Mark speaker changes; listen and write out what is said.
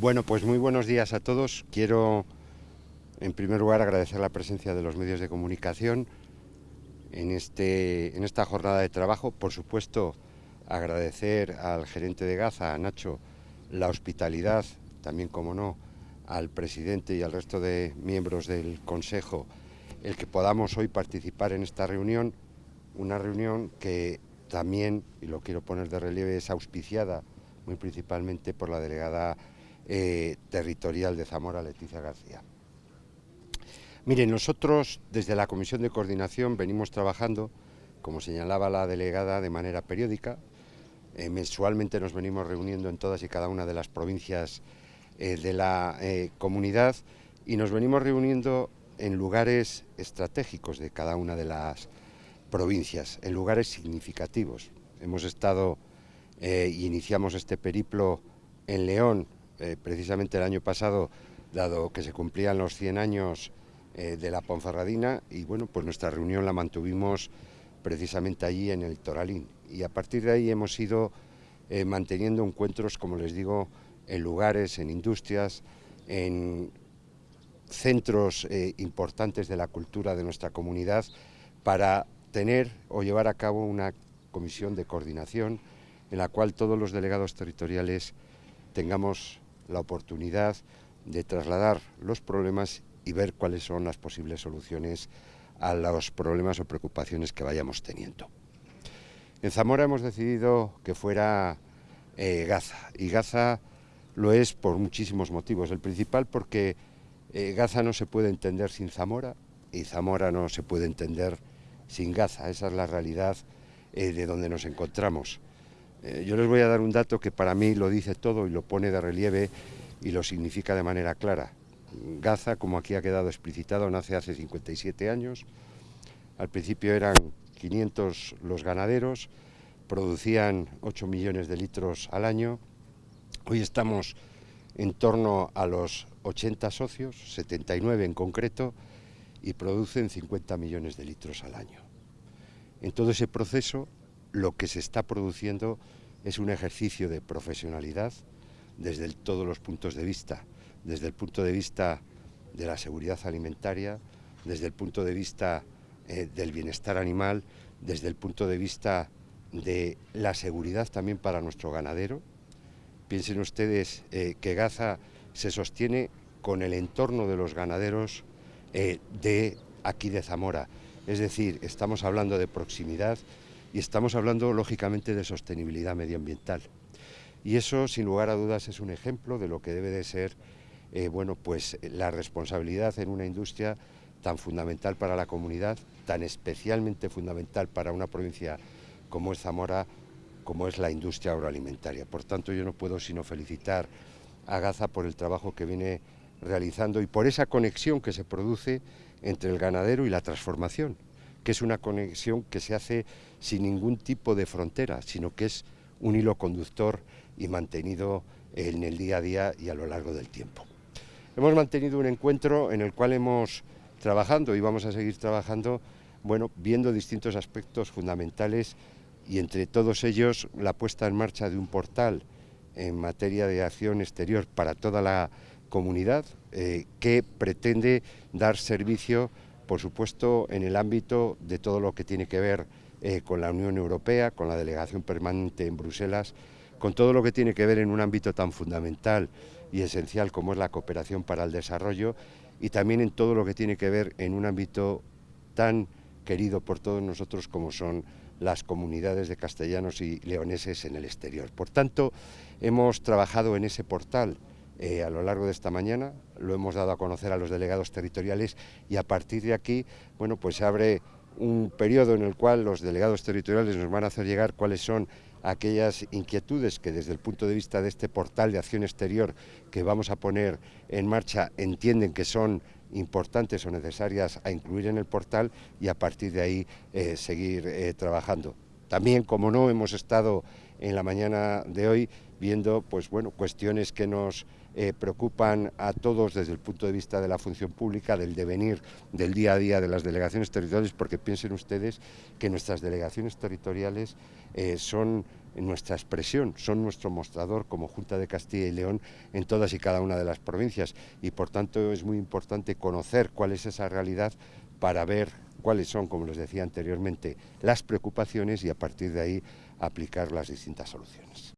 Speaker 1: Bueno, pues muy buenos días a todos. Quiero, en primer lugar, agradecer la presencia de los medios de comunicación en, este, en esta jornada de trabajo. Por supuesto, agradecer al gerente de Gaza, a Nacho, la hospitalidad, también, como no, al presidente y al resto de miembros del Consejo, el que podamos hoy participar en esta reunión, una reunión que también, y lo quiero poner de relieve, es auspiciada muy principalmente por la delegada eh, territorial de Zamora, Leticia García. Miren, nosotros desde la Comisión de Coordinación venimos trabajando, como señalaba la delegada, de manera periódica. Eh, mensualmente nos venimos reuniendo en todas y cada una de las provincias eh, de la comunidad y nos venimos reuniendo en lugares estratégicos de cada una de las provincias, en lugares significativos. Hemos estado y iniciamos este periplo en León, eh, precisamente el año pasado, dado que se cumplían los 100 años eh, de la Ponferradina, y bueno, pues nuestra reunión la mantuvimos precisamente allí en el Toralín. Y a partir de ahí hemos ido eh, manteniendo encuentros, como les digo, en lugares, en industrias, en centros importantes de la cultura de nuestra comunidad, para tener o llevar a cabo una comisión de coordinación en la cual todos los delegados territoriales tengamos la oportunidad de trasladar los problemas y ver cuáles son las posibles soluciones a los problemas o preocupaciones que vayamos teniendo. En Zamora hemos decidido que fuera eh, Gaza, y Gaza lo es por muchísimos motivos. El principal porque eh, Gaza no se puede entender sin Zamora, y Zamora no se puede entender sin Gaza. Esa es la realidad eh, de donde nos encontramos. Eh, yo les voy a dar un dato que para mí lo dice todo y lo pone de relieve y lo significa de manera clara. Gaza, como aquí ha quedado explicitado, nace hace 57 años. Al principio eran 500 los ganaderos, producían 8 millones de litros al año. Hoy estamos en torno a los 80 socios, 79 en concreto, y producen 50 millones de litros al año. En todo ese proceso lo que se está produciendo es un ejercicio de profesionalidad desde todos los puntos de vista, desde el punto de vista de la seguridad alimentaria, desde el punto de vista eh, del bienestar animal, desde el punto de vista de la seguridad también para nuestro ganadero. Piensen ustedes eh, que Gaza se sostiene con el entorno de los ganaderos eh, de aquí de Zamora. Es decir, estamos hablando de proximidad, y estamos hablando lógicamente de sostenibilidad medioambiental. Y eso, sin lugar a dudas, es un ejemplo de lo que debe de ser eh, bueno, pues, la responsabilidad en una industria tan fundamental para la comunidad, tan especialmente fundamental para una provincia como es Zamora, como es la industria agroalimentaria. Por tanto, yo no puedo sino felicitar a Gaza por el trabajo que viene realizando y por esa conexión que se produce entre el ganadero y la transformación que es una conexión que se hace sin ningún tipo de frontera, sino que es un hilo conductor y mantenido en el día a día y a lo largo del tiempo. Hemos mantenido un encuentro en el cual hemos trabajando y vamos a seguir trabajando, bueno, viendo distintos aspectos fundamentales y entre todos ellos la puesta en marcha de un portal en materia de acción exterior para toda la comunidad eh, que pretende dar servicio por supuesto, en el ámbito de todo lo que tiene que ver eh, con la Unión Europea, con la delegación permanente en Bruselas, con todo lo que tiene que ver en un ámbito tan fundamental y esencial como es la cooperación para el desarrollo y también en todo lo que tiene que ver en un ámbito tan querido por todos nosotros como son las comunidades de castellanos y leoneses en el exterior. Por tanto, hemos trabajado en ese portal eh, a lo largo de esta mañana, lo hemos dado a conocer a los delegados territoriales y a partir de aquí, bueno, pues se abre un periodo en el cual los delegados territoriales nos van a hacer llegar cuáles son aquellas inquietudes que desde el punto de vista de este portal de acción exterior que vamos a poner en marcha entienden que son importantes o necesarias a incluir en el portal y a partir de ahí eh, seguir eh, trabajando. También, como no, hemos estado en la mañana de hoy viendo pues, bueno, cuestiones que nos eh, preocupan a todos desde el punto de vista de la función pública, del devenir del día a día de las delegaciones territoriales, porque piensen ustedes que nuestras delegaciones territoriales eh, son nuestra expresión, son nuestro mostrador como Junta de Castilla y León en todas y cada una de las provincias y por tanto es muy importante conocer cuál es esa realidad para ver cuáles son, como les decía anteriormente, las preocupaciones y a partir de ahí aplicar las distintas soluciones.